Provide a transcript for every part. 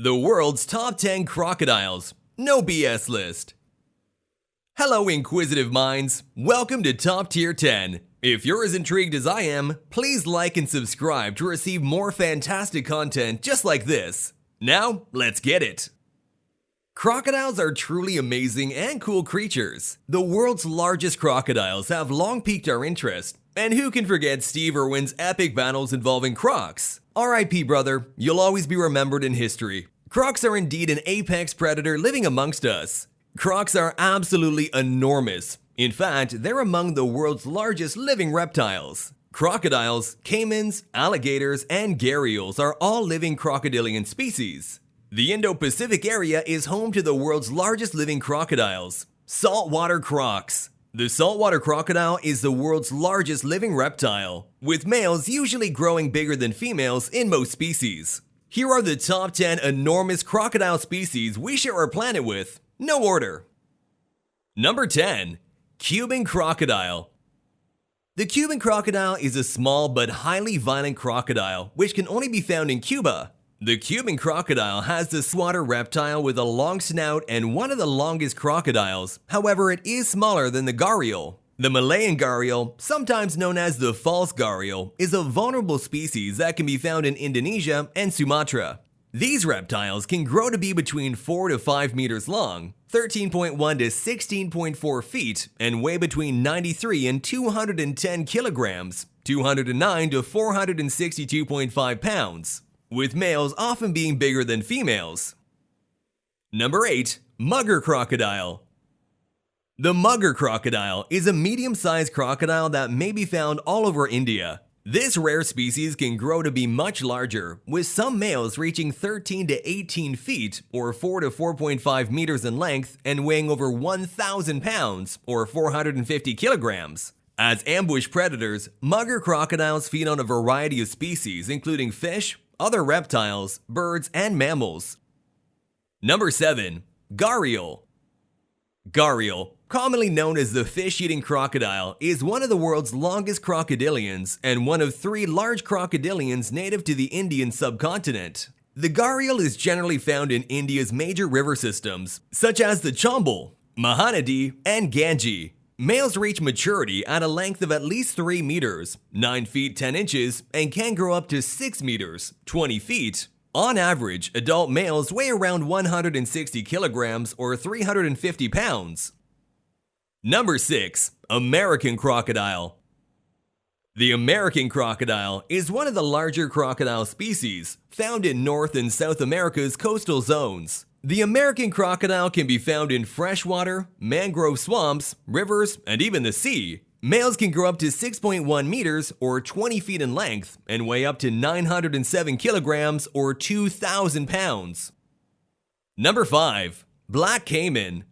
The world's top 10 crocodiles. No BS list. Hello, inquisitive minds. Welcome to Top Tier 10. If you're as intrigued as I am, please like and subscribe to receive more fantastic content just like this. Now, let's get it. Crocodiles are truly amazing and cool creatures. The world's largest crocodiles have long piqued our interest, and who can forget Steve Irwin's epic battles involving crocs? RIP brother, you'll always be remembered in history. Crocs are indeed an apex predator living amongst us. Crocs are absolutely enormous. In fact, they're among the world's largest living reptiles. Crocodiles, caimans, alligators, and gharials are all living crocodilian species. The Indo-Pacific area is home to the world's largest living crocodiles, saltwater crocs. The saltwater crocodile is the world's largest living reptile, with males usually growing bigger than females in most species. Here are the top 10 enormous crocodile species we share our planet with. No order. Number 10. Cuban Crocodile The Cuban crocodile is a small but highly violent crocodile which can only be found in Cuba. The Cuban crocodile has the swatter reptile with a long snout and one of the longest crocodiles, however it is smaller than the gharial. The Malayan gharial, sometimes known as the false gharial, is a vulnerable species that can be found in Indonesia and Sumatra. These reptiles can grow to be between 4 to 5 meters long, 13.1 to 16.4 feet, and weigh between 93 and 210 kilograms, 209 to 462.5 pounds with males often being bigger than females. Number 8. Mugger Crocodile The mugger crocodile is a medium-sized crocodile that may be found all over India. This rare species can grow to be much larger, with some males reaching 13 to 18 feet or 4 to 4.5 meters in length and weighing over 1,000 pounds or 450 kilograms. As ambush predators, mugger crocodiles feed on a variety of species including fish, other reptiles, birds, and mammals. Number 7. Gharial Gharial, commonly known as the fish-eating crocodile, is one of the world's longest crocodilians and one of three large crocodilians native to the Indian subcontinent. The gharial is generally found in India's major river systems, such as the Chambal, Mahanadi, and Ganges. Males reach maturity at a length of at least 3 meters, 9 feet 10 inches, and can grow up to 6 meters, 20 feet. On average, adult males weigh around 160 kilograms or 350 pounds. Number 6. American Crocodile The American crocodile is one of the larger crocodile species found in North and South America's coastal zones. The American crocodile can be found in freshwater, mangrove swamps, rivers, and even the sea. Males can grow up to 6.1 meters or 20 feet in length and weigh up to 907 kilograms or 2,000 pounds. Number 5. Black Caiman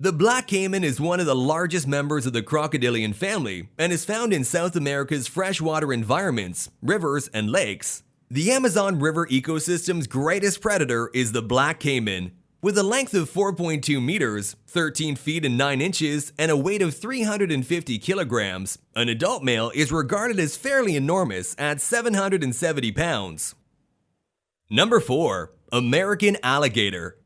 The black caiman is one of the largest members of the crocodilian family and is found in South America's freshwater environments, rivers, and lakes. The Amazon River ecosystem's greatest predator is the black caiman. With a length of 4.2 meters, 13 feet and 9 inches, and a weight of 350 kilograms, an adult male is regarded as fairly enormous at 770 pounds. Number 4. American Alligator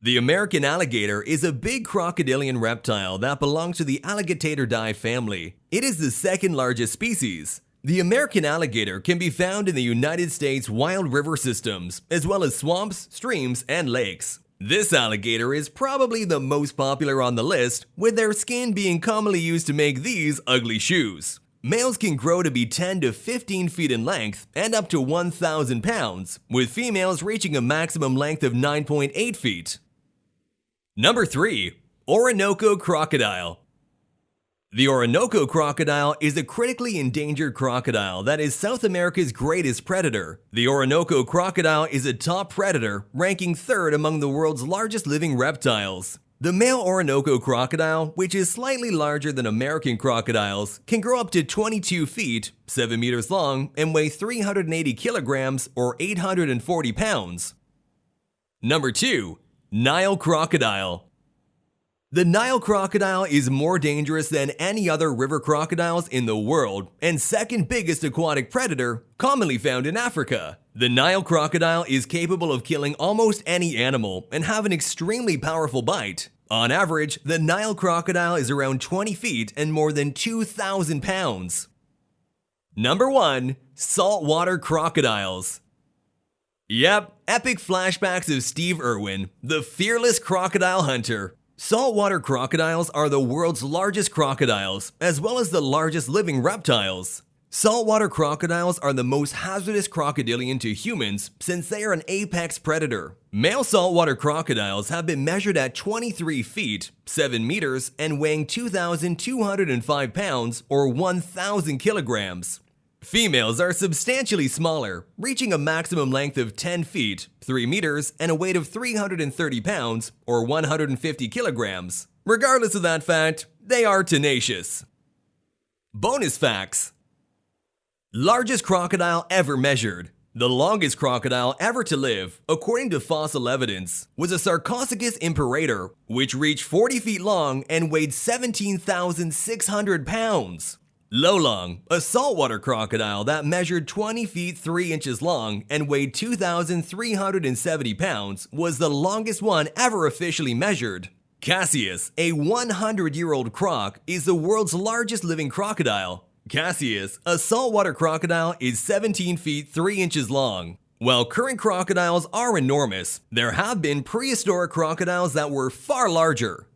The American alligator is a big crocodilian reptile that belongs to the Alligatoridae family. It is the second largest species. The American alligator can be found in the United States wild river systems, as well as swamps, streams, and lakes. This alligator is probably the most popular on the list, with their skin being commonly used to make these ugly shoes. Males can grow to be 10 to 15 feet in length and up to 1,000 pounds, with females reaching a maximum length of 9.8 feet. Number 3. Orinoco Crocodile the Orinoco crocodile is a critically endangered crocodile that is South America's greatest predator. The Orinoco crocodile is a top predator, ranking third among the world's largest living reptiles. The male Orinoco crocodile, which is slightly larger than American crocodiles, can grow up to 22 feet, 7 meters long, and weigh 380 kilograms or 840 pounds. Number 2. Nile Crocodile the Nile crocodile is more dangerous than any other river crocodiles in the world and second biggest aquatic predator commonly found in Africa. The Nile crocodile is capable of killing almost any animal and have an extremely powerful bite. On average, the Nile crocodile is around 20 feet and more than 2,000 pounds. Number 1. Saltwater Crocodiles Yep, epic flashbacks of Steve Irwin, the fearless crocodile hunter. Saltwater crocodiles are the world's largest crocodiles, as well as the largest living reptiles. Saltwater crocodiles are the most hazardous crocodilian to humans since they are an apex predator. Male saltwater crocodiles have been measured at 23 feet, 7 meters, and weighing 2,205 pounds or 1,000 kilograms. Females are substantially smaller, reaching a maximum length of 10 feet, 3 meters, and a weight of 330 pounds or 150 kilograms. Regardless of that fact, they are tenacious. Bonus facts Largest crocodile ever measured. The longest crocodile ever to live, according to fossil evidence, was a Sarcosuchus imperator, which reached 40 feet long and weighed 17,600 pounds. Lolong, a saltwater crocodile that measured 20 feet 3 inches long and weighed 2,370 pounds, was the longest one ever officially measured. Cassius, a 100 year old croc, is the world's largest living crocodile, Cassius, a saltwater crocodile, is 17 feet 3 inches long. While current crocodiles are enormous, there have been prehistoric crocodiles that were far larger.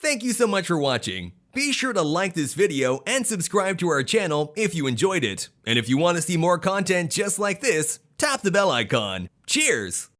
Thank you so much for watching. Be sure to like this video and subscribe to our channel if you enjoyed it. And if you want to see more content just like this, tap the bell icon. Cheers!